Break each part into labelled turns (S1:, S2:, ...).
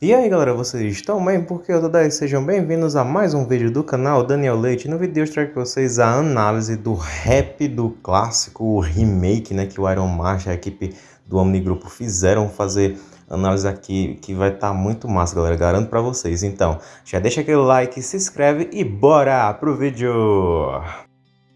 S1: E aí galera, vocês estão bem? Porque eu daí, sejam bem-vindos a mais um vídeo do canal Daniel Leite. No vídeo de hoje trago para vocês a análise do rap do clássico, o remake, né, que o Iron Master, a equipe do Omni Grupo fizeram fazer análise aqui que vai estar tá muito massa, galera, garanto para vocês. Então, já deixa aquele like, se inscreve e bora pro vídeo!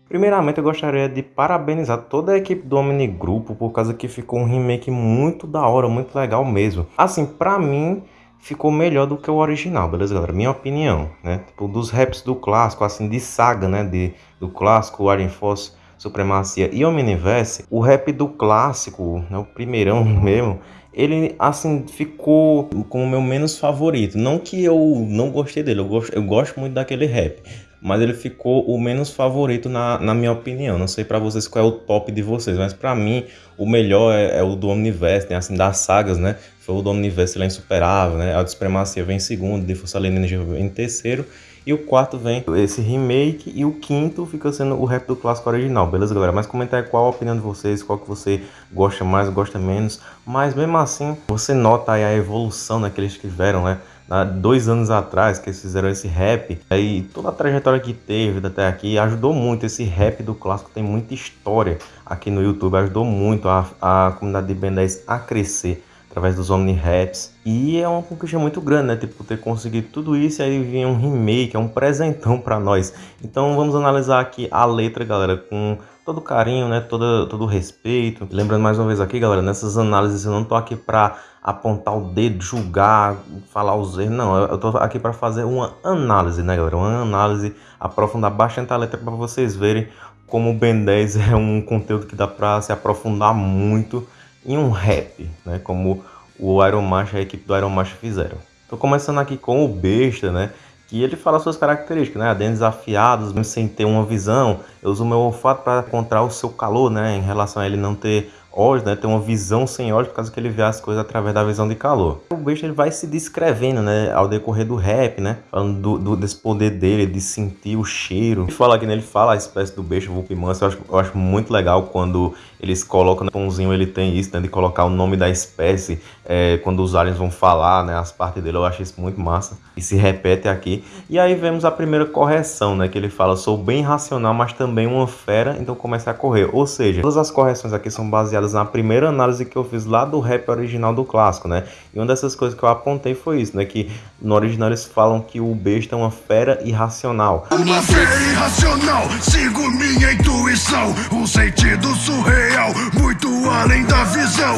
S1: Primeiramente, eu gostaria de parabenizar toda a equipe do Omni Grupo por causa que ficou um remake muito da hora, muito legal mesmo. Assim, pra mim, ficou melhor do que o original, beleza, galera? Minha opinião, né? Tipo, dos raps do clássico, assim, de saga, né? De, do clássico, Iron Force, Supremacia e Omniverse, o rap do clássico, né? O primeirão mesmo, ele, assim, ficou como o meu menos favorito. Não que eu não gostei dele, eu gosto, eu gosto muito daquele rap mas ele ficou o menos favorito na, na minha opinião. Não sei para vocês qual é o top de vocês, mas para mim o melhor é, é, o do Omniverse, né? assim, das sagas, né? Foi o do Omniverse, ele é insuperável, né? A Supremacia vem em segundo, de Força Alienígena vem em terceiro, e o quarto vem esse remake, e o quinto fica sendo o rap do clássico original, beleza, galera? Mas comenta aí qual a opinião de vocês, qual que você gosta mais, gosta menos, mas mesmo assim, você nota aí a evolução né, que eles tiveram, né? Há dois anos atrás que eles fizeram esse rap, aí toda a trajetória que teve até aqui ajudou muito. Esse rap do clássico tem muita história aqui no YouTube, ajudou muito a, a comunidade de Ben 10 a crescer através dos Omni Raps. E é uma conquista muito grande, né? Tipo, ter conseguido tudo isso e aí vir um remake, é um presentão para nós. Então vamos analisar aqui a letra, galera, com todo carinho, né? Todo, todo respeito. Lembrando mais uma vez aqui, galera, nessas análises eu não tô aqui para apontar o dedo, julgar, falar os erros. Não, eu tô aqui para fazer uma análise, né, galera? Uma análise, aprofundar bastante a letra para vocês verem como o Ben 10 é um conteúdo que dá para se aprofundar muito em um rap, né? Como o Iron Master, a equipe do Iron Master fizeram. Tô começando aqui com o Besta, né? Que ele fala suas características, né? Dentes afiados, mesmo sem ter uma visão. Eu uso meu olfato para encontrar o seu calor, né? Em relação a ele não ter olhos, né? Ter uma visão sem olhos por causa que ele vê as coisas através da visão de calor. O besta ele vai se descrevendo, né? Ao decorrer do rap, né? Falando do, do, desse poder dele, de sentir o cheiro. Ele fala aqui, né? Ele fala a espécie do Vulp Manso. Eu acho, eu acho muito legal quando eles colocam, no né? pãozinho ele tem isso, né? De colocar o nome da espécie é, quando os aliens vão falar, né? As partes dele, eu acho isso muito massa. E se repete aqui. E aí vemos a primeira correção, né? Que ele fala, sou bem racional, mas também uma fera, então começa a correr. Ou seja, todas as correções aqui são baseadas na primeira análise que eu fiz lá do rap original do clássico, né? E uma dessas coisas que eu apontei foi isso, né? Que no original eles falam que o besta é uma fera irracional. Uma fera irracional, sigo minha intuição, um sentido surreal, muito além da visão.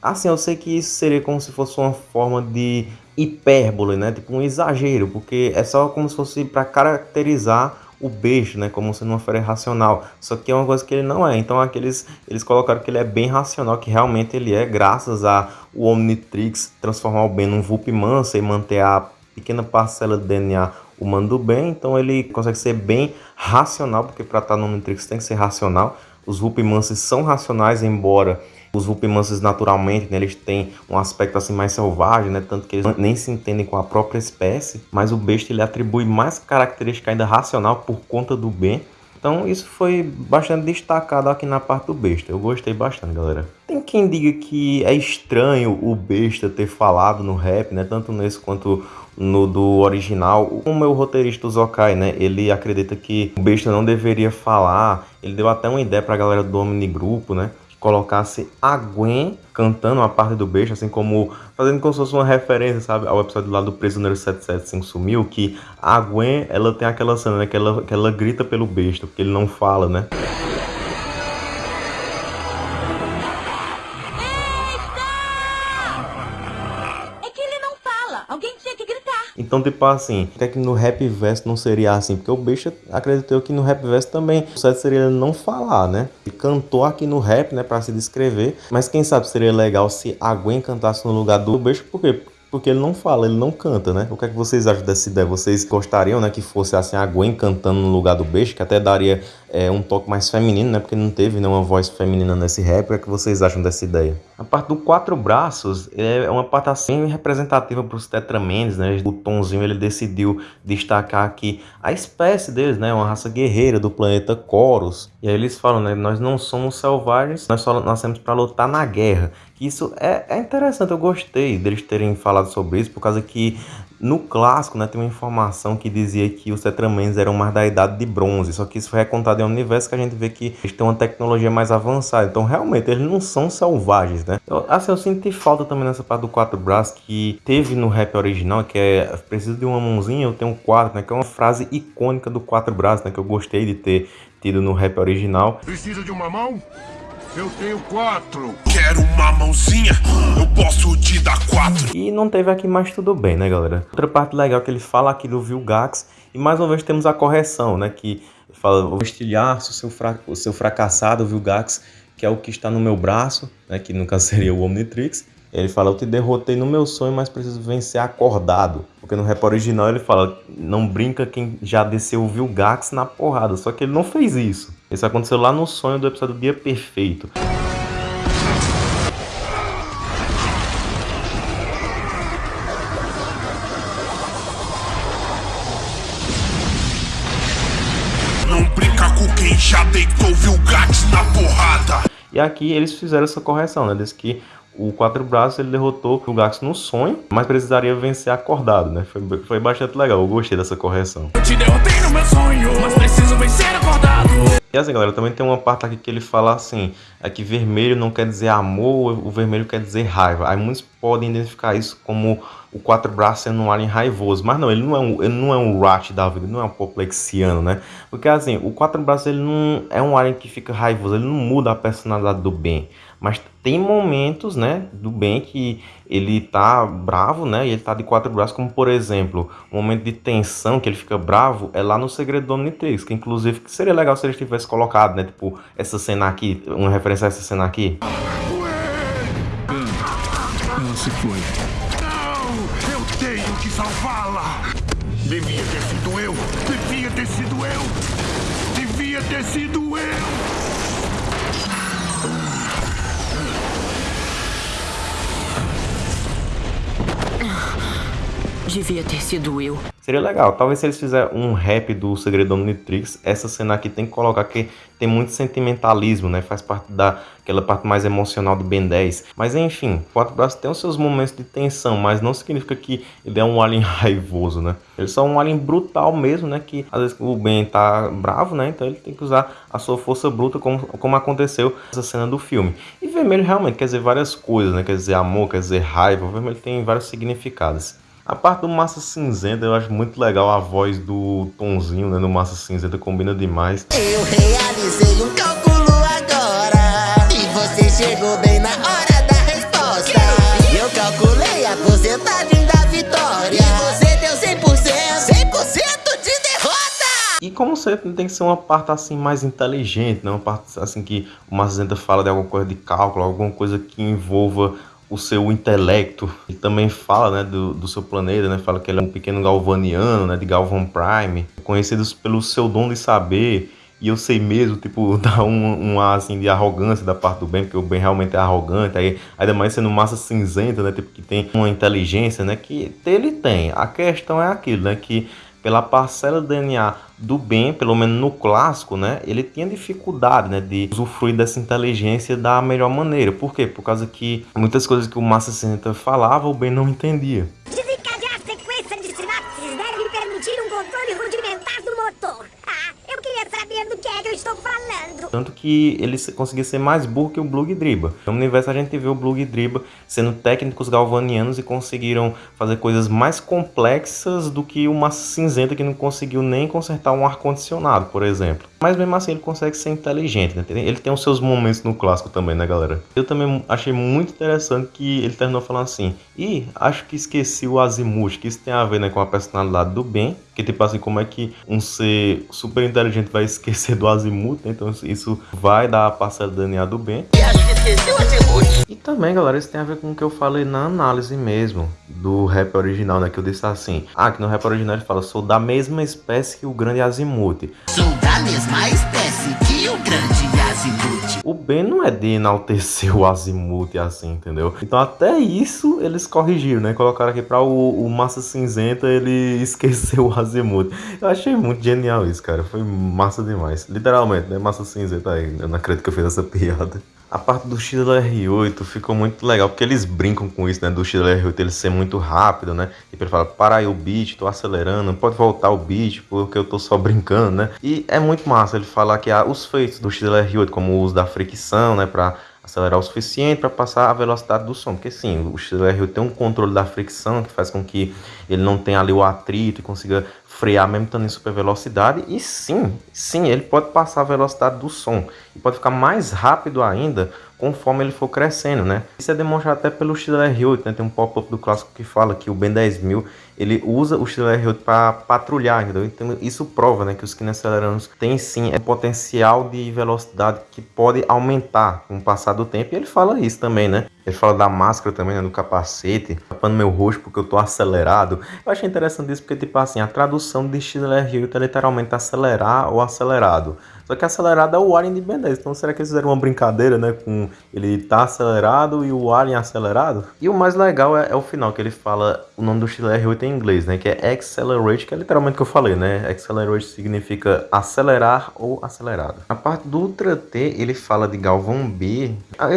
S1: Assim, eu sei que isso seria como se fosse uma forma de hipérbole, né? Tipo um exagero, porque é só como se fosse para caracterizar o beijo, né, como sendo uma fera racional. Só que é uma coisa que ele não é. Então aqueles eles colocaram que ele é bem racional, que realmente ele é, graças a o Omnitrix transformar o Ben num Vulp mansa e manter a pequena parcela do DNA humano do bem. Então ele consegue ser bem racional, porque para estar no Omnitrix tem que ser racional. Os Vulp mansos são racionais, embora os Vulpimances naturalmente, né, eles têm um aspecto assim mais selvagem, né, tanto que eles nem se entendem com a própria espécie, mas o besta ele atribui mais característica ainda racional por conta do bem. Então isso foi bastante destacado aqui na parte do besta. Eu gostei bastante, galera. Tem quem diga que é estranho o besta ter falado no rap, né, tanto nesse quanto no do original. O meu roteirista, Zokai, né, ele acredita que o besta não deveria falar. Ele deu até uma ideia pra galera do Omni Grupo, né, colocasse a Gwen cantando a parte do beijo, assim como fazendo como se fosse uma referência, sabe, ao episódio lá do Prisioneiro 775 sumiu, que a Gwen, ela tem aquela cena, né, que ela, que ela grita pelo besta, porque ele não fala, né? Então, tipo assim, até que no rap verso não seria assim, porque o Besta acreditou que no rap verso também o certo seria ele não falar, né? Ele cantou aqui no rap, né, para se descrever, mas quem sabe seria legal se a Gwen cantasse no lugar do Besta, por quê? Porque ele não fala, ele não canta, né? O que é que vocês acham dessa ideia? Vocês gostariam, né, que fosse assim a Gwen cantando no lugar do Beijo, que até daria é, um toque mais feminino, né? Porque não teve nenhuma voz feminina nesse rap. O que é que vocês acham dessa ideia? A parte do quatro braços é uma parte assim representativa para os Tetramens, né? O Tonzinho ele decidiu destacar aqui a espécie deles, né? Uma raça guerreira do planeta Coros. E aí eles falam, né? Nós não somos selvagens, nós só nascemos para lutar na guerra. Isso é, é interessante, eu gostei deles terem falado sobre isso, por causa que no clássico, né, tem uma informação que dizia que os Tetramans eram mais da idade de bronze, só que isso foi recontado em um universo que a gente vê que eles têm uma tecnologia mais avançada, então realmente eles não são selvagens, né? Eu, assim, eu senti falta também nessa parte do quatro braços que teve no rap original, que é preciso de uma mãozinha, eu tenho quatro, né, que é uma frase icônica do quatro braços, né, que eu gostei de ter tido no rap original.
S2: Precisa de uma mão? Eu tenho quatro. Quero uma mãozinha? Eu posso te dar quatro.
S1: E não teve aqui mais tudo bem, né, galera? Outra parte legal é que ele fala aqui do Vilgax. E mais uma vez temos a correção, né? Que fala, o estilhaço, o seu, fra o seu fracassado Vilgax, que é o que está no meu braço, né? Que nunca seria o Omnitrix. Ele fala, eu te derrotei no meu sonho, mas preciso vencer acordado. Porque no rap original ele fala, não brinca quem já desceu o Vilgax na porrada. Só que ele não fez isso. Isso aconteceu lá no sonho do episódio Dia Perfeito.
S2: Não brinca com quem já deitou Vilgax na porrada.
S1: E aqui eles fizeram essa correção, né? Diz que o Quatro Braços ele derrotou o Gax no sonho, mas precisaria vencer acordado, né? Foi, foi bastante legal, eu gostei dessa correção.
S2: Eu te derrotei no meu sonho, mas preciso vencer acordado.
S1: E assim, galera, também tem uma parte aqui que ele fala assim, é que vermelho não quer dizer amor, o vermelho quer dizer raiva. Aí muitos podem identificar isso como o Quatro Braços sendo um alien raivoso, mas não, ele não é um, ele não é um Rat da vida, ele não é um Poplexiano, né? Porque assim, o Quatro Braços ele não é um alien que fica raivoso, ele não muda a personalidade do bem. Mas tem momentos, né, do bem que ele tá bravo, né, e ele tá de quatro braços, como por exemplo, o um momento de tensão que ele fica bravo é lá no Segredo do Omnitrix, que inclusive seria legal se ele tivesse colocado, né, tipo, essa cena aqui, uma referência a essa cena aqui.
S2: Ela se foi. Não, eu tenho que salvá-la. Devia ter Devia ter sido eu.
S1: Seria legal, talvez se eles fizerem um rap do Segredo Omnitrix, essa cena aqui tem que colocar que tem muito sentimentalismo, né? Faz parte daquela parte mais emocional do Ben 10. Mas enfim, Quatro Braços tem os seus momentos de tensão, mas não significa que ele é um alien raivoso, né? Ele é só um alien brutal mesmo, né? Que às vezes o Ben tá bravo, né? Então ele tem que usar a sua força bruta, como, como aconteceu nessa cena do filme. E vermelho realmente quer dizer várias coisas, né? Quer dizer amor, quer dizer raiva. O vermelho tem vários significados. A parte do Massa Cinzenta eu acho muito legal a voz do Tonzinho, né, no Massa Cinzenta, combina demais.
S3: Eu realizei um cálculo agora e você chegou bem na hora da resposta. Eu calculei a porcentagem da vitória e você deu 100%, 100% de derrota.
S1: E como sempre tem que ser uma parte assim mais inteligente, né? uma parte assim que o Massa Cinzenta fala de alguma coisa de cálculo, alguma coisa que envolva o seu intelecto. Ele também fala né, do, do seu planeta, né, fala que ele é um pequeno galvaniano, né, de Galvan Prime, conhecidos pelo seu dom de saber. E eu sei mesmo, tipo, dá um, um ar assim de arrogância da parte do Ben, porque o Ben realmente é arrogante, aí ainda mais sendo massa cinzenta, né? Tipo, que tem uma inteligência, né? Que ele tem. A questão é aquilo, né? Que pela parcela do DNA do bem, pelo menos no clássico, né, ele tinha dificuldade, né, de usufruir dessa inteligência da melhor maneira. Por quê? Por causa que muitas coisas que o Massa 60 falava, o bem não entendia.
S4: Desencadear a sequência de sinapses deve me permitir um controle rudimentar do motor. Ah, eu queria saber do que é que eu estou falando.
S1: Tanto que ele conseguia ser mais burro que o Blue Driba. No universo a gente vê o Blue Driba sendo técnicos galvanianos e conseguiram fazer coisas mais complexas do que Massa Cinzenta que não conseguiu nem consertar um ar-condicionado, por exemplo. Mas mesmo assim ele consegue ser inteligente, né? Ele tem os seus momentos no clássico também, né, galera? Eu também achei muito interessante que ele terminou falando assim, e acho que esqueci o Azimuth, que isso tem a ver né, com a personalidade do Ben, que tipo assim, como é que um ser super inteligente vai esquecer do Azimuth, né? Então isso vai dar a parcela do DNA do Ben.
S3: E acho que esqueci o atributo.
S1: E também, galera, isso tem a ver com o que eu falei na análise mesmo do rap original, né? Que eu disse assim, ah, que no rap original ele fala, sou da mesma espécie que o grande Azimuth.
S3: Sou da mesma espécie que o grande Azimuth.
S1: O Ben não é de enaltecer o Azimuth assim, entendeu? Então até isso eles corrigiram, né? Colocaram aqui pra o, o Massa Cinzenta ele esquecer o Azimuth. Eu achei muito genial isso, cara. Foi massa demais. Literalmente, né? Massa Cinzenta aí. Eu não acredito que eu fiz essa piada. A parte do XLR8 ficou muito legal, porque eles brincam com isso, né? Do XLR8 ele ser muito rápido, né? E ele fala, para aí o beat, tô acelerando, pode voltar o beat, porque eu tô só brincando, né? E é muito massa ele falar que há os feitos do XLR8, como o uso da fricção, né? Pra acelerar o suficiente para passar a velocidade do som, porque sim, o XLR8 tem um controle da fricção que faz com que ele não tenha ali o atrito e consiga frear mesmo estando em super velocidade e sim, sim, ele pode passar a velocidade do som e pode ficar mais rápido ainda conforme ele for crescendo, né? Isso é demonstrado até pelo XLR8, né? Tem um pop-up do clássico que fala que o Ben 10000 ele usa o XLR8 para patrulhar, entendeu? Então isso prova, né, que os Kineceleranos têm sim é potencial de velocidade que pode aumentar com o passar do tempo. E ele fala isso também, né? Ele fala da máscara também, né, do capacete, tapando meu rosto porque eu tô acelerado. Eu achei interessante isso porque, tipo assim, a tradução de XLR8 é literalmente acelerar ou acelerado. Só que acelerado é o Alien de 10. Então será que eles fizeram uma brincadeira, né? Com ele tá acelerado e o Alien acelerado? E o mais legal é, é o final, que ele fala o nome do XLR8 em inglês, né? Que é Accelerate, que é literalmente o que eu falei, né? Accelerate significa acelerar ou acelerado. A parte do Ultra T, ele fala de Galvão B.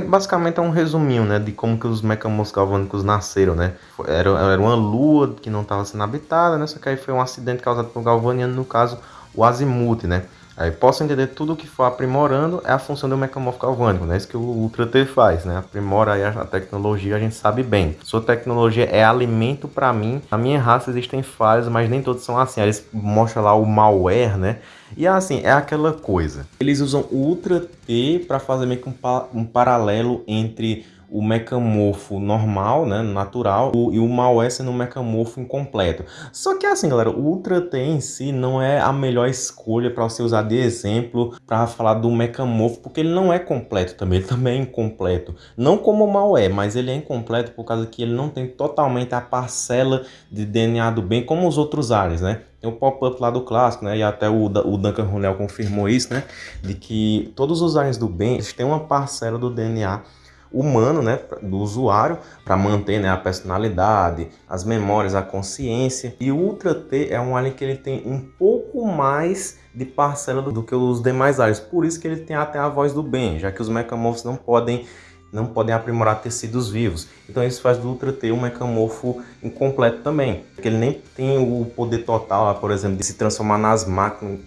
S1: Basicamente é um resuminho, né? De como que os mecamorfos galvânicos nasceram, né? Era, era uma lua que não estava sendo habitada, né? Só que aí foi um acidente causado por galvaniano, no caso, o azimuth, né? Aí posso entender tudo o que for aprimorando é a função do mecamorfo galvânico, né? Isso que o Ultra T faz, né? Aprimora aí a tecnologia, a gente sabe bem. Sua tecnologia é alimento para mim. Na minha raça existem falhas, mas nem todos são assim. Aí eles mostram lá o malware, né? E assim, é aquela coisa. Eles usam o Ultra T para fazer meio que um, pa um paralelo entre o mecamorfo normal, né, natural, e o malware sendo um mecamorfo incompleto. Só que assim, galera, o Ultra T em si não é a melhor escolha para você usar de exemplo para falar do mecamorfo, porque ele não é completo também, ele também é incompleto. Não como o malware, mas ele é incompleto por causa que ele não tem totalmente a parcela de DNA do bem como os outros aliens, né? Tem o pop-up lá do clássico, né? E até o, o Duncan Ronell confirmou isso, né? De que todos os aliens do bem, eles têm uma parcela do DNA humano, né, do usuário, para manter né, a personalidade, as memórias, a consciência. E o Ultra T é um alien que ele tem um pouco mais de parcela do, do que os demais aliens. Por isso que ele tem até a voz do bem, já que os mecamorfos não podem não podem aprimorar tecidos vivos. Então isso faz do Ultra T um mecamorfo incompleto também, porque ele nem tem o poder total, por exemplo, de se transformar nas,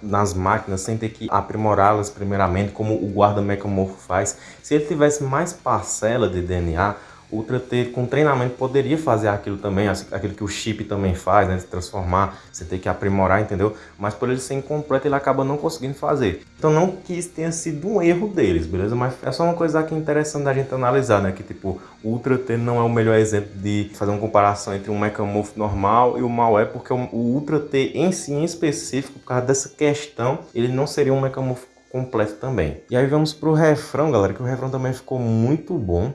S1: nas máquinas sem ter que aprimorá-las primeiramente, como o guarda mecamorfo faz. Se ele tivesse mais parcela de DNA, Ultra T com treinamento poderia fazer aquilo também, aquilo que o chip também faz, né? Se transformar, você tem que aprimorar, entendeu? Mas por ele ser incompleto, ele acaba não conseguindo fazer. Então não que isso tenha sido um erro deles, beleza? Mas é só uma coisa aqui interessante da gente analisar, né? Que tipo, o Ultra T não é o melhor exemplo de fazer uma comparação entre um Mechamorph normal e o Malware, porque o Ultra T em si, em específico, por causa dessa questão, ele não seria um Mechamorph completo também. E aí vamos pro refrão, galera, que o refrão também ficou muito bom.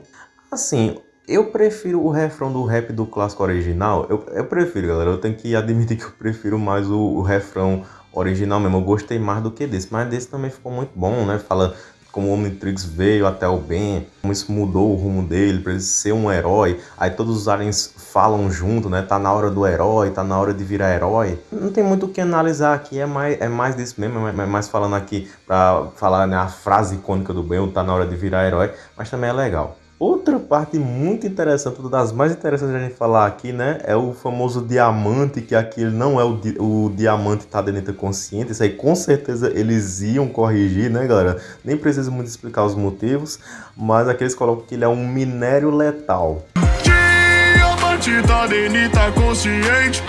S1: Assim, eu prefiro o refrão do rap do clássico original. Eu, eu prefiro, galera. Eu tenho que admitir que eu prefiro mais o, o refrão original mesmo. Eu gostei mais do que desse. Mas desse também ficou muito bom, né? Fala como o Omnitrix veio até o bem, como isso mudou o rumo dele para ele ser um herói. Aí todos os aliens falam junto, né? Tá na hora do herói, tá na hora de virar herói. Não tem muito o que analisar aqui, é mais, é mais disso mesmo, é mais falando aqui para falar né, a frase icônica do bem, tá na hora de virar herói, mas também é legal. Outra parte muito interessante, uma das mais interessantes a gente falar aqui, né, é o famoso diamante, que aqui não é o, di o diamante tá dentro consciente, isso aí com certeza eles iam corrigir, né, galera? Nem preciso muito explicar os motivos, mas aqui eles colocam que ele é um minério letal. Diamante tá dentro consciente.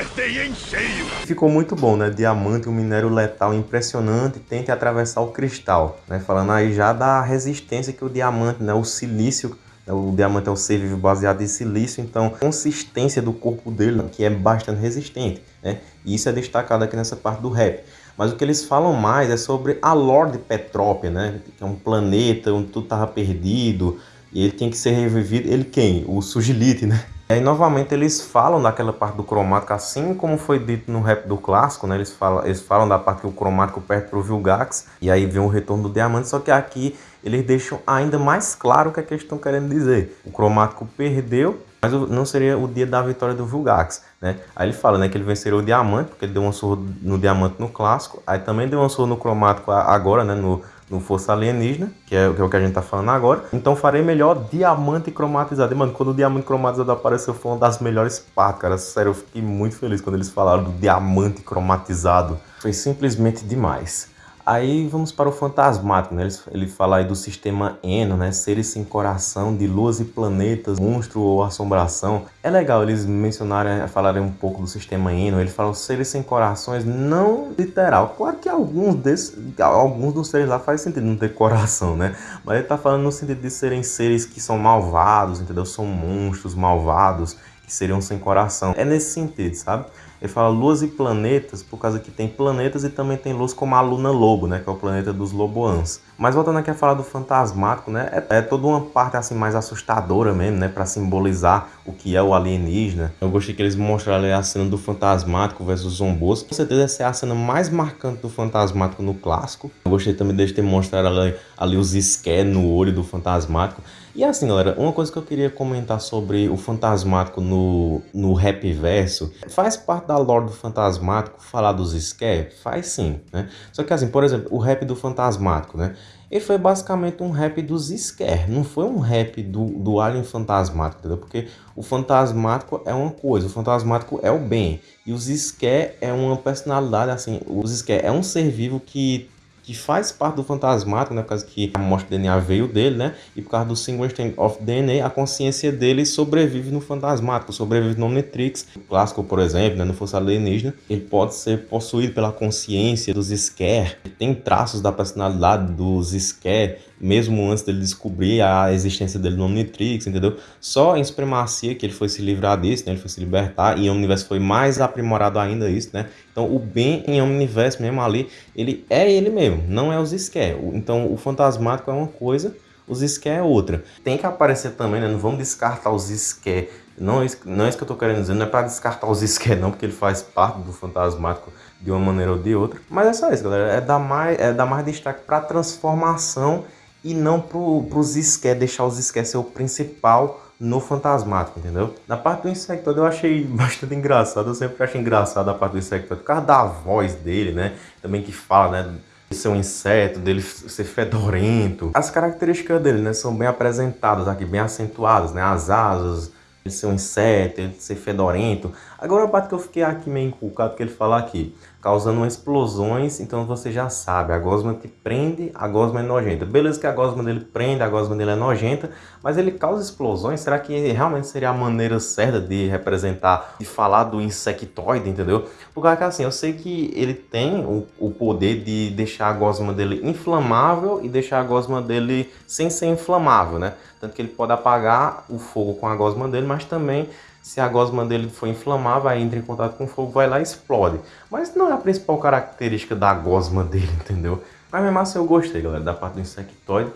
S1: Acertei em cheio! Ficou muito bom, né? Diamante, um minério letal impressionante, tente atravessar o cristal, né? Falando aí já da resistência que o diamante, né? O silício né? o diamante é um ser vivo baseado em silício, então a consistência do corpo dele, que é bastante resistente, né? E isso é destacado aqui nessa parte do rap. Mas o que eles falam mais é sobre a lore de Petrópia, né? Que é um planeta onde tudo estava perdido e ele tinha que ser revivido. Ele quem? O Sugilite, né? E aí, novamente, eles falam daquela parte do cromático, assim como foi dito no rap do clássico, né? Eles falam, eles falam da parte que o cromático perde pro Vilgax, e aí vem o retorno do diamante, só que aqui eles deixam ainda mais claro o que, é que eles estão querendo dizer. O cromático perdeu, mas não seria o dia da vitória do Vulgax, né? Aí ele fala, né, que ele venceria o Diamante, porque ele deu uma surra no Diamante no Clássico, aí também deu uma surra no Cromático agora, né, no, no Força Alienígena, que é, que é, o que a gente tá falando agora. Então farei melhor Diamante Cromatizado. E, mano, quando o Diamante Cromatizado apareceu, foi uma das melhores partes, cara. Sério, eu fiquei muito feliz quando eles falaram do Diamante Cromatizado. Foi simplesmente demais. Aí vamos para o fantasmático, né? Ele, fala aí do sistema Eno, né? Seres sem coração, de luas e planetas, monstro ou assombração. É legal eles mencionarem, falarem um pouco do sistema Eno. Ele fala seres sem corações, não literal. Claro que alguns desses, alguns dos seres lá faz sentido não ter coração, né? Mas ele tá falando no sentido de serem seres que são malvados, entendeu? São monstros malvados que seriam sem coração. É nesse sentido, sabe? Ele fala luas e planetas, por causa que tem planetas e também tem luz como a Luna Lobo, né? Que é o planeta dos Loboans. Mas voltando aqui a falar do fantasmático, né? É, é toda uma parte assim mais assustadora mesmo, né? Para simbolizar o que é o alienígena. Eu gostei que eles mostraram a cena do fantasmático versus zombos. Com certeza essa é a cena mais marcante do fantasmático no clássico. Eu gostei também de ter mostrado ali, ali os esquer no olho do fantasmático. E assim, galera, uma coisa que eu queria comentar sobre o Fantasmático no, no rap verso, faz parte da lore do Fantasmático falar dos scare? Faz sim, né? Só que assim, por exemplo, o rap do Fantasmático, né? Ele foi basicamente um rap dos scare, não foi um rap do, do Alien Fantasmático, entendeu? Porque o Fantasmático é uma coisa, o Fantasmático é o bem, e os scare é uma personalidade, assim, os scare é um ser vivo que que faz parte do fantasmático, né? Por causa que a morte do DNA veio dele, né? E por causa do single strand of DNA, a consciência dele sobrevive no fantasmático, sobrevive no Omnitrix. O clássico, por exemplo, né? No Força Alienígena, ele pode ser possuído pela consciência dos Scare. Tem traços da personalidade dos Scare mesmo antes dele descobrir a existência dele no Omnitrix, entendeu? Só em Supremacia que ele foi se livrar disso, né? Ele foi se libertar e o universo foi mais aprimorado ainda isso, né? Então o bem em Omniverse mesmo ali, ele é ele mesmo, não é os Scare. Então o fantasmático é uma coisa, os Scare é outra. Tem que aparecer também, né? Não vamos descartar os Scare. Não, é não é isso que eu tô querendo dizer, não é para descartar os Scare não, porque ele faz parte do fantasmático de uma maneira ou de outra. Mas é só isso, galera. É dar mais, é dar mais destaque para transformação e não para os esquer, deixar os esquer ser o principal no fantasmático, entendeu? Na parte do Insectoid eu achei bastante engraçado, eu sempre achei engraçado a parte do Insectoid, por causa da voz dele, né? Também que fala, né? De ser um inseto, dele ser fedorento. As características dele, né? São bem apresentadas aqui, bem acentuadas, né? As asas, ele ser um inseto, ele ser fedorento. Agora a parte que eu fiquei aqui meio inculcado que ele fala aqui, causando explosões, então você já sabe, a gosma te prende, a gosma é nojenta. Beleza que a gosma dele prende, a gosma dele é nojenta, mas ele causa explosões, será que realmente seria a maneira certa de representar, de falar do insectoide, entendeu? Porque assim, eu sei que ele tem o, o poder de deixar a gosma dele inflamável e deixar a gosma dele sem ser inflamável, né? Tanto que ele pode apagar o fogo com a gosma dele, mas também se a gosma dele for inflamável, aí entra em contato com fogo, vai lá e explode. Mas não é a principal característica da gosma dele, entendeu? Mas mesmo assim eu gostei, galera, da parte do insectoide.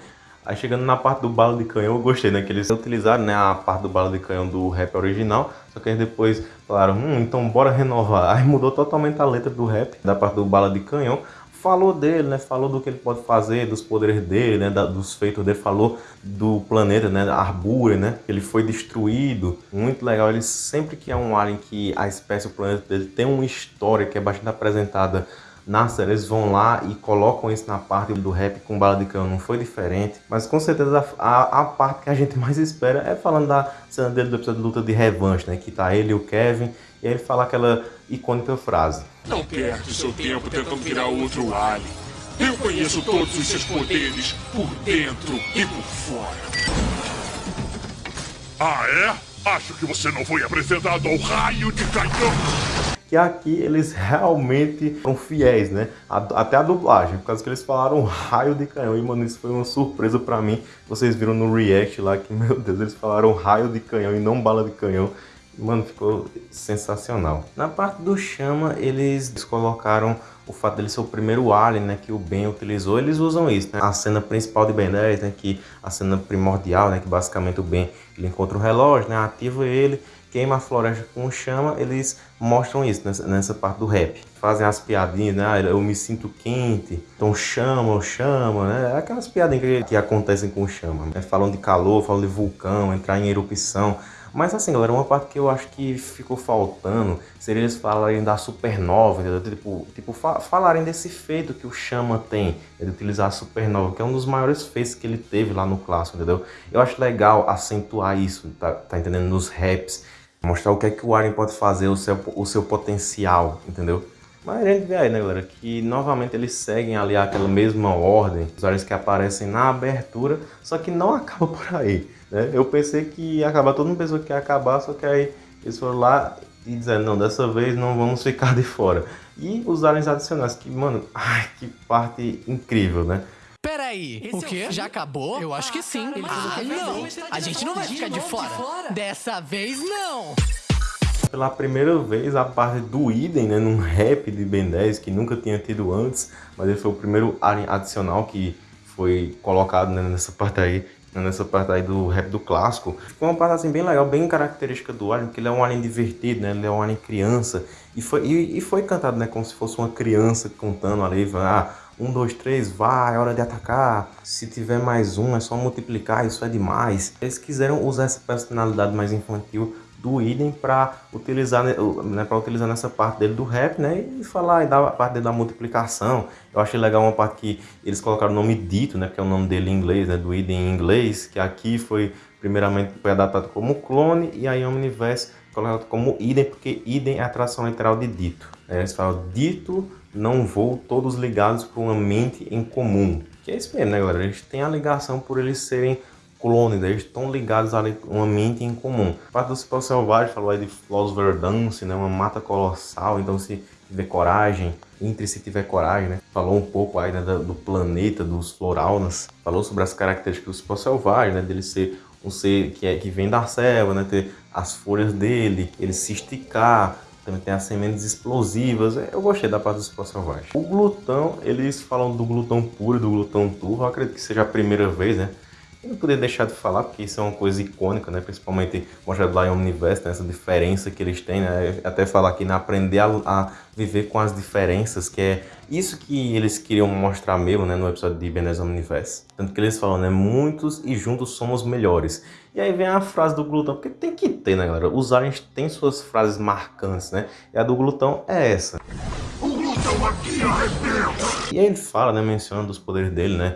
S1: Aí chegando na parte do bala de canhão, eu gostei, né? Que eles utilizaram né, a parte do bala de canhão do rap original. Só que eles depois falaram, hum, então bora renovar. Aí mudou totalmente a letra do rap, da parte do bala de canhão falou dele, né? Falou do que ele pode fazer, dos poderes dele, né? Da, dos feitos dele, falou do planeta, né? Arbúrea, né? Ele foi destruído. Muito legal. Ele sempre que é um alien que a espécie, o planeta dele tem uma história que é bastante apresentada na série, eles vão lá e colocam isso na parte do rap com bala de canhão, não foi diferente. Mas com certeza a, a, parte que a gente mais espera é falando da cena dele do episódio de luta de revanche, né? Que tá ele e o Kevin, e ele fala aquela icônica frase.
S2: Não perde seu tempo tentando virar outro alien. Eu conheço todos os seus poderes, por dentro e por fora. Ah, é? Acho que você não foi apresentado ao raio de canhão
S1: que aqui eles realmente são fiéis, né? Até a dublagem, por causa que eles falaram raio de canhão. E, mano, isso foi uma surpresa pra mim. Vocês viram no react lá que, meu Deus, eles falaram raio de canhão e não bala de canhão. Mano, ficou sensacional. Na parte do Chama, eles colocaram o fato dele ser o primeiro alien, né, que o Ben utilizou. Eles usam isso, né? A cena principal de Ben 10, né, que a cena primordial, né, que basicamente o Ben ele encontra o relógio, né, ativa ele queima a floresta com chama, eles mostram isso nessa, nessa parte do rap. Fazem as piadinhas, né? Ah, eu me sinto quente, então chama, chama, né? Aquelas piadinhas que, que acontecem com chama. Né? Falam de calor, falam de vulcão, entrar em erupção. Mas assim, galera, uma parte que eu acho que ficou faltando seria eles falarem da supernova, entendeu? Tipo, tipo fa falarem desse feito que o Chama tem, de utilizar a supernova, que é um dos maiores feitos que ele teve lá no clássico, entendeu? Eu acho legal acentuar isso, tá, tá entendendo? Nos raps, mostrar o que é que o Aren pode fazer, o seu, o seu potencial, entendeu? Mas a gente vê aí, né, galera, que novamente eles seguem ali aquela mesma ordem, os áreas que aparecem na abertura, só que não acaba por aí, né? Eu pensei que ia acabar, todo mundo pensou que ia acabar, só que aí eles foram lá e disseram, não, dessa vez não vamos ficar de fora. E os aliens adicionais, que, mano, ai, que parte incrível, né?
S5: Peraí, o quê? Já acabou? Eu acho que sim. Ah, não! A gente não vai ficar de fora. Dessa vez, não!
S1: pela primeira vez a parte do Idem, né, num rap de Ben 10 que nunca tinha tido antes, mas ele foi o primeiro adicional que foi colocado né, nessa parte aí, nessa parte aí do rap do clássico. Foi uma parte assim bem legal, bem característica do Alien, porque ele é um Alien divertido, né, ele é um Alien criança, e foi, e, e foi cantado né, como se fosse uma criança contando ali, ah, um, dois, três, vai, é hora de atacar. Se tiver mais um, é só multiplicar, isso é demais. Eles quiseram usar essa personalidade mais infantil do idem para utilizar, né, né para utilizar nessa parte dele do rap, né, e falar e dar a parte dele da multiplicação. Eu achei legal uma parte que eles colocaram o nome dito, né, que é o nome dele em inglês, né, do idem em inglês, que aqui foi primeiramente foi adaptado como clone e aí Omniverse colocado como idem, porque idem é a tradução literal de dito. Eles falam dito, não vou, todos ligados por uma mente em comum. Que é isso mesmo, né, galera? A gente tem a ligação por eles serem clones, eles estão ligados a uma mente em comum. A parte do Cipó Selvagem falou aí de Flos Verdance, né, uma mata colossal, então se tiver coragem, entre se tiver coragem, né, falou um pouco aí né, do planeta, dos floraunas, falou sobre as características do Cipó Selvagem, né, dele ser um ser que, é, que vem da selva, né, ter as folhas dele, ele se esticar, também tem as sementes explosivas. Eu gostei da parte do Cipó Selvagem. O glutão, eles falam do glutão puro e do glutão turvo. Eu acredito que seja a primeira vez, né? Eu não podia deixar de falar, porque isso é uma coisa icônica, né? Principalmente mostrado lá em Omniverse, né? essa diferença que eles têm, né? Até falar aqui, né? Aprender a, a, viver com as diferenças, que é isso que eles queriam mostrar mesmo, né? No episódio de Benez Omniverse. Tanto que eles falam, né? Muitos e juntos somos melhores. E aí vem a frase do glutão, porque tem que ter, né, galera? Os aliens têm suas frases marcantes, né? E a do glutão é essa. O glutão aqui arrebenta! E aí ele fala, né? Mencionando os poderes dele, né?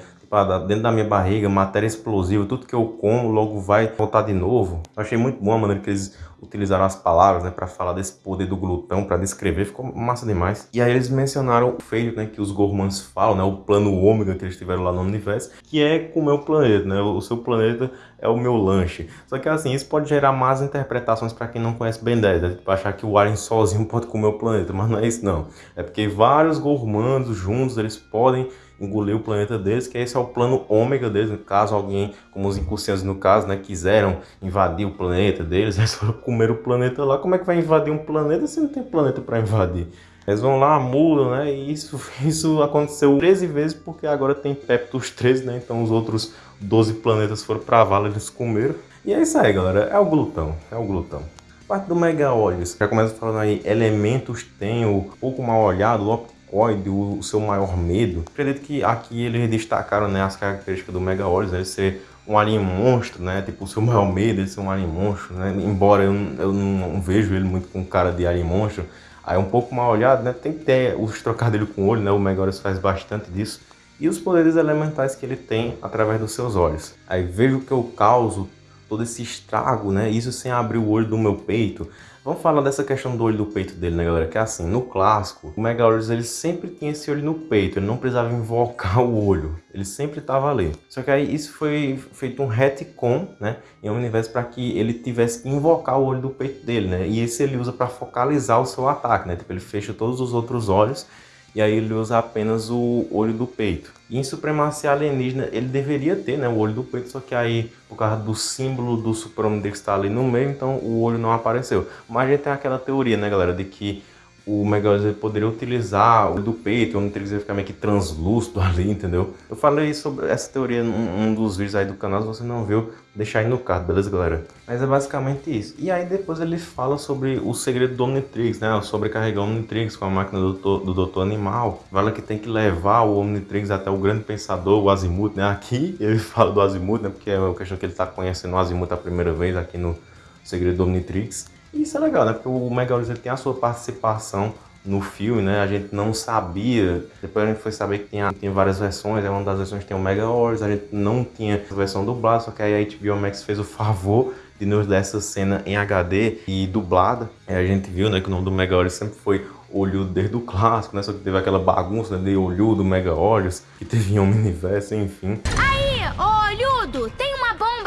S1: Dentro da minha barriga, matéria explosiva, tudo que eu como logo vai voltar de novo. Eu achei muito bom a maneira que eles utilizaram as palavras, né, para falar desse poder do glutão, para descrever, ficou massa demais. E aí eles mencionaram o feito, né, que os Gormans falam, né, o plano ômega que eles tiveram lá no universo, que é comer o planeta, né, o seu planeta é o meu lanche. Só que assim, isso pode gerar más interpretações para quem não conhece Ben 10, né, tipo, achar que o Alien sozinho pode comer o planeta, mas não é isso não. É porque vários Gormandos juntos, eles podem engolir o planeta deles, que esse é o plano ômega deles, caso alguém, como os incursianos no caso, né, quiseram invadir o planeta deles, eles foram comer o planeta lá, como é que vai invadir um planeta se não tem planeta para invadir? Eles vão lá, mudam, né? E isso, isso aconteceu 13 vezes porque agora tem Peptus 13, né? Então os outros 12 planetas foram pra vala, eles comeram. E é isso aí, galera. É o glutão. É o glutão. Parte do Mega Olhos. Já começa falando aí, elementos tem o pouco mal olhado, Opticoid, o, o seu maior medo. Acredito que aqui eles destacaram né, as características do Mega Olhos, né? Ser um alien monstro, né? Tipo, o seu maior medo é ser um alien monstro, né? Embora eu, eu não, vejo ele muito com cara de alien monstro, aí é um pouco mal olhado, né? Tem que ter os trocadilhos com o olho, né? O Megaurus faz bastante disso. E os poderes elementais que ele tem através dos seus olhos. Aí vejo que eu causo todo esse estrago, né? Isso sem abrir o olho do meu peito. Vamos falar dessa questão do olho do peito dele, né, galera? Que é assim, no clássico, o Megaurus ele sempre tinha esse olho no peito, ele não precisava invocar o olho, ele sempre estava ali. Só que aí isso foi feito um retcon, né, em um universo para que ele tivesse que invocar o olho do peito dele, né? E esse ele usa para focalizar o seu ataque, né? Tipo, ele fecha todos os outros olhos e aí ele usa apenas o olho do peito. E em Supremacia Alienígena ele deveria ter né, o olho do peito, só que aí por causa do símbolo do Super que está ali no meio, então o olho não apareceu. Mas a gente tem aquela teoria, né galera, de que o Megalith poderia utilizar o do peito, onde ele ficar meio que translúcido ali, entendeu? Eu falei sobre essa teoria num um dos vídeos aí do canal, se você não viu, deixa aí no card, beleza, galera? Mas é basicamente isso. E aí depois ele fala sobre o segredo do Omnitrix, né? Sobrecarregar o Omnitrix com a máquina do do Doutor Animal. Fala que tem que levar o Omnitrix até o grande pensador, o Azimuth, né? Aqui ele fala do Azimuth, né? Porque é uma questão que ele tá conhecendo o Azimuth a primeira vez aqui no Segredo do Omnitrix. Isso é legal, né? Porque o Megalos tem a sua participação no filme, né? A gente não sabia, depois a gente foi saber que tinha várias versões, é uma das versões tem o Mega Horus, a gente não tinha a versão dublada, só que aí a HBO Max fez o favor de nos dar essa cena em HD e dublada. E a gente viu, né, que o nome do Mega Horus sempre foi Olhudo desde o clássico, né? Só que teve aquela bagunça né, de Olhudo, Mega Horus, que teve em universo, enfim.
S6: Aí, Olhudo, tem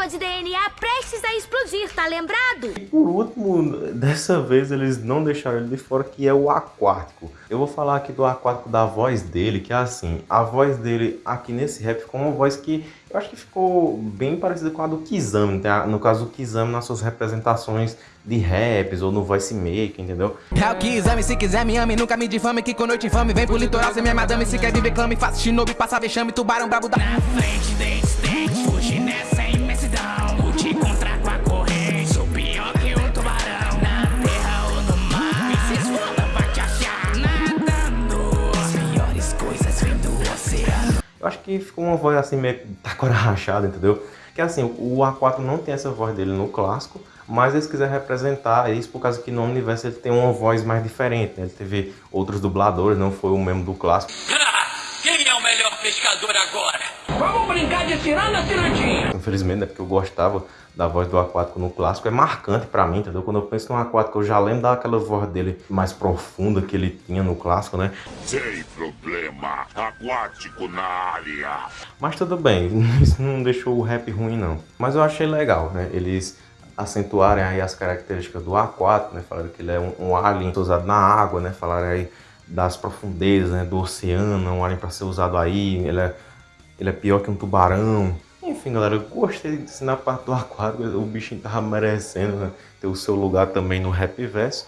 S6: bomba de DNA prestes a explodir, tá lembrado?
S1: E por último, dessa vez eles não deixaram ele de fora, que é o aquático. Eu vou falar aqui do aquático da voz dele, que é assim, a voz dele aqui nesse rap ficou uma voz que eu acho que ficou bem parecida com a do Kizami, tá? no caso do Kizami nas suas representações de raps ou no voice maker, entendeu?
S7: É o Kizami, se quiser me ame, nunca me difame, que com noite infame, vem pro litoral, ser minha madame, se quer viver clame, faça shinobi, passa vexame, tubarão brabo da...
S8: Na frente desse
S1: Eu acho que ficou uma voz assim meio taquara rachada, entendeu? Que assim, o A4 não tem essa voz dele no clássico, mas eles quiseram representar isso por causa que no universo ele tem uma voz mais diferente, né? Ele teve outros dubladores, não foi o mesmo do clássico.
S8: Quem é o melhor pescador agora?
S7: Vamos brincar de tirana, tiradinha!
S1: Infelizmente, é porque eu gostava da voz do aquático no clássico, é marcante pra mim, entendeu? Quando eu penso no aquático, eu já lembro daquela voz dele mais profunda que ele tinha no clássico, né?
S2: Sem problema. Aquático na área.
S1: Mas tudo bem, isso não deixou o rap ruim não. Mas eu achei legal, né? Eles acentuarem aí as características do A4, né? Falaram que ele é um, um alien usado na água, né? Falaram aí das profundezas, né? Do oceano, um alien para ser usado aí, ele é, ele é pior que um tubarão. Enfim, galera, eu gostei de na parte do A4, o bichinho tava merecendo né? ter o seu lugar também no rap verso.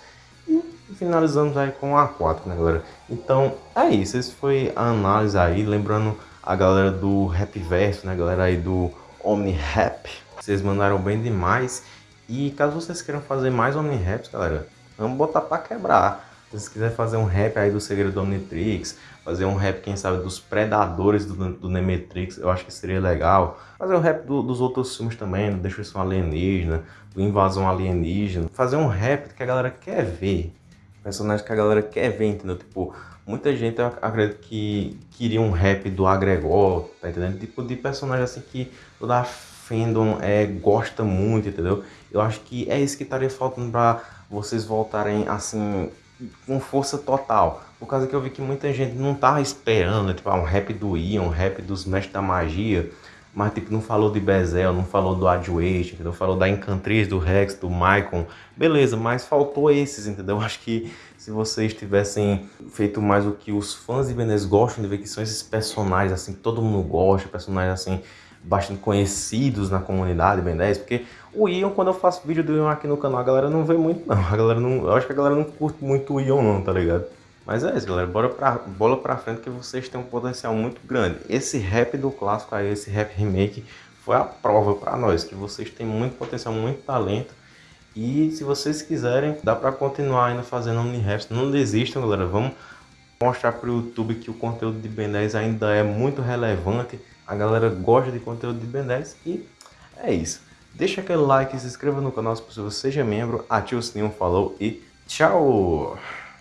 S1: E finalizamos aí com o A4, né, galera? Então, é isso, esse foi a análise aí, lembrando a galera do rap verso, né, galera aí do Omni Rap. Vocês mandaram bem demais. E caso vocês queiram fazer mais Omni-Raps, galera, vamos botar pra quebrar. Se vocês quiserem fazer um rap aí do Segredo do Omnitrix, fazer um rap, quem sabe, dos Predadores do, do Nemetrix, eu acho que seria legal. Fazer um rap do, dos outros filmes também, do Destruição Alienígena, do Invasão Alienígena. Fazer um rap que a galera quer ver. Personagens que a galera quer ver, entendeu? Tipo, muita gente, acredito que queria um rap do Agregor, tá entendendo? Tipo, de personagem assim que toda fandom é, gosta muito, entendeu? Eu acho que é isso que estaria faltando para vocês voltarem assim com força total. Por causa que eu vi que muita gente não tava esperando, tipo, um rap do Ian, um rap dos Mestres da Magia, mas tipo, não falou de Bezel, não falou do Adwait, entendeu? Falou da Encantriz, do Rex, do Maicon. Beleza, mas faltou esses, entendeu? Eu acho que se vocês tivessem feito mais o que os fãs de Benes gostam de ver, que são esses personagens assim, todo mundo gosta, personagens assim, bastante conhecidos na comunidade Ben 10, porque o Ion, quando eu faço vídeo do Ion aqui no canal, a galera não vê muito não, a galera não, eu acho que a galera não curte muito o Ion não, tá ligado? Mas é isso, galera, bora pra, bola pra frente que vocês têm um potencial muito grande. Esse rap do clássico aí, esse rap remake, foi a prova pra nós, que vocês têm muito potencial, muito talento. E se vocês quiserem, dá pra continuar ainda fazendo Omni-Raps, não desistam, galera, vamos mostrar pro YouTube que o conteúdo de Ben 10 ainda é muito relevante a galera gosta de conteúdo de Ben 10 e é isso. Deixa aquele like, se inscreva no canal se possível, seja membro, ative o sininho, falou e tchau!